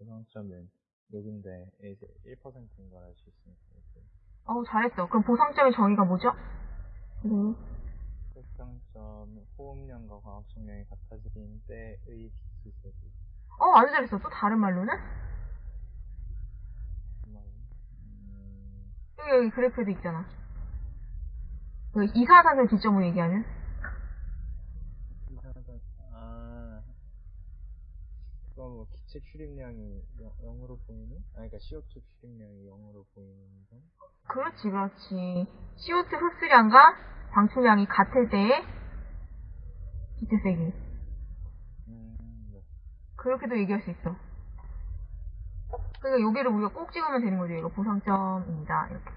보상점은 여긴데 이제 1%인 걸 알 수 있으니까 이렇게 어우, 잘했어. 그럼 보상점의 정의가 뭐죠? 네. 특정점 호흡량과 광합성량이 같아진 때의 비수세기 어, 아주 잘했어. 또 다른 말로는? 음, 여기, 여기 그래프에도 있잖아. 그 이산화탄소 기점으로 얘기하면? 이상하다. 아 그럼 뭐 기체 출입량이 0, 으로 보이는? 아 그러니까 CO2 출입량이 0으로 보이는 점? 그렇지, 그렇지. CO2 흡수량과 방출량이 같을 때의 기체 세기. 음, 네. 그렇게도 얘기할 수 있어. 그러니까 여기를 우리가 꼭 찍으면 되는 거죠. 이거 보상점입니다. 이렇게.